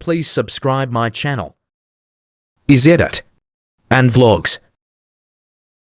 Please subscribe my channel. Is Edit and Vlogs.